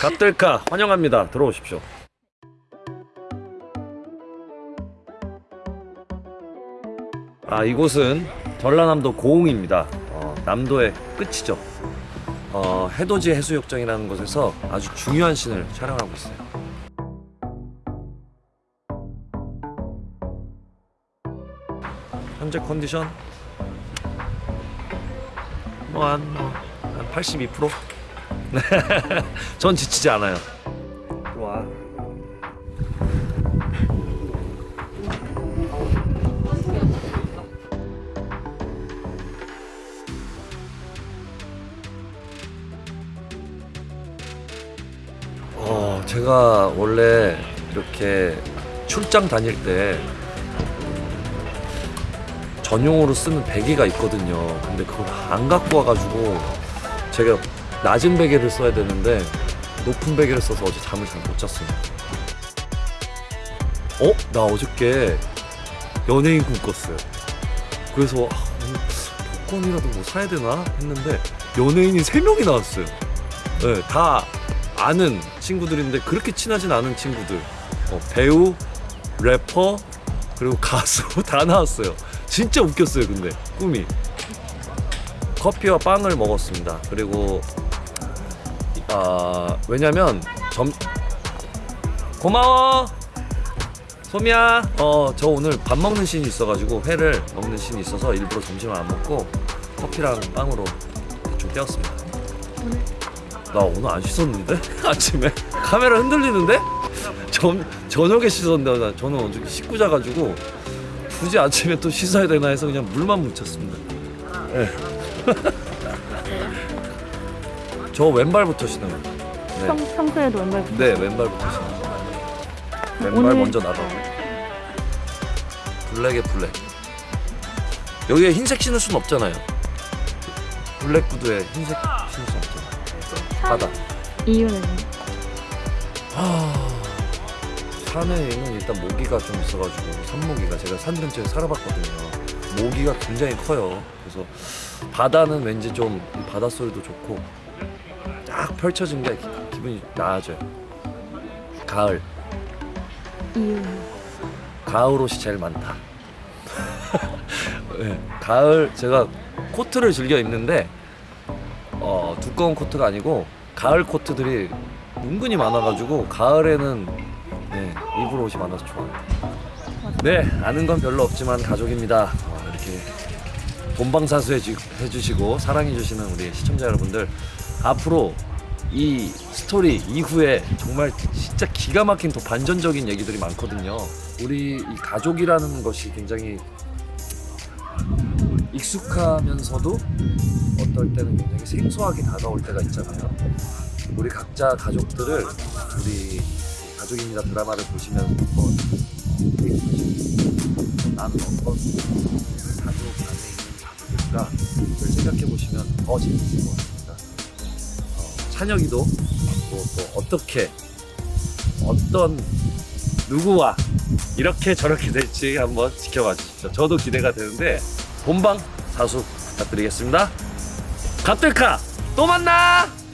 갓들카 환영합니다. 들어오십시오. 아 이곳은 전라남도 고흥입니다. 어, 남도의 끝이죠. 어, 해돋이 해수욕장이라는 곳에서 아주 중요한 씬을 촬영하고 있어요. 현재 컨디션 뭐한 뭐, 한 82%? 전 지치지 않아요. 와. 어, 제가 원래 이렇게 출장 다닐 때 전용으로 쓰는 베개가 있거든요. 근데 그걸 안 갖고 와가지고 제가 낮은 베개를 써야 되는데 높은 베개를 써서 어제 잠을 잘 못 잤어요. 어? 나 어저께 연예인 꿈 꿨어요. 그래서 아, 복권이라도 뭐 사야 되나 했는데 연예인이 세 명이 나왔어요. 네, 다 아는 친구들인데 그렇게 친하진 않은 친구들. 어, 배우, 래퍼, 그리고 가수 다 나왔어요. 진짜 웃겼어요, 근데 꿈이. 커피와 빵을 먹었습니다. 그리고 아 왜냐면 점 고마워 소미야 어 저 오늘 밥 먹는 씬이 있어가지고 회를 먹는 씬이 있어서 일부러 점심을 안 먹고 커피랑 빵으로 대충 때웠습니다. 나 오늘 안 씻었는데 아침에 카메라 흔들리는데 전 저녁에 씻었는데 나 저는 어저께 씻고 자가지고 굳이 아침에 또 씻어야 되나 해서 그냥 물만 묻혔습니다. 네. 저 왼발부터 신어요. 네. 평, 평소에도 왼발 네, 왼발부터 신어요. 왼발 오늘- 먼저 나가고 블랙에 블랙. 여기에 흰색 신을 순 없잖아요. 블랙 구두에 흰색 신을 수 없잖아요. 바다. 이유는 아, 산에는 일단 모기가 좀 있어가지고 산모기가 제가 산 근처에 살아봤거든요. 모기가 굉장히 커요. 그래서 바다는 왠지 좀 바다 소리도 좋고 딱 펼쳐진 게 기- 기분이 나아져요. 가을, 이유 가을 옷이 제일 많다. 네, 가을 제가 코트를 즐겨 입는데 어, 두꺼운 코트가 아니고 가을 코트들이 은근히 많아가지고 가을에는 네, 입을 옷이 많아서 좋아요. 네, 아는 건 별로 없지만 가족입니다. 어, 이렇게 본방사수 해주, 해주시고 사랑해주시는 우리 시청자 여러분들 앞으로 이 스토리 이후에 정말 진짜 기가 막힌 더 반전적인 얘기들이 많거든요. 우리 이 가족이라는 것이 굉장히 익숙하면서도 어떨 때는 굉장히 생소하게 다가올 때가 있잖아요. 우리 각자 가족들을 우리 가족입니다 드라마를 보시면서 한번 나는 어떤 가족 안에 있는 가족일까 를 생각해 보시면 더 재밌을 것. 어, 찬혁이도 또, 또 어떻게 어떤 누구와 이렇게 저렇게 될지 한번 지켜봐 주십시오. 저도 기대가 되는데 본방 사수 부탁드리겠습니다. 갑들카 또 만나!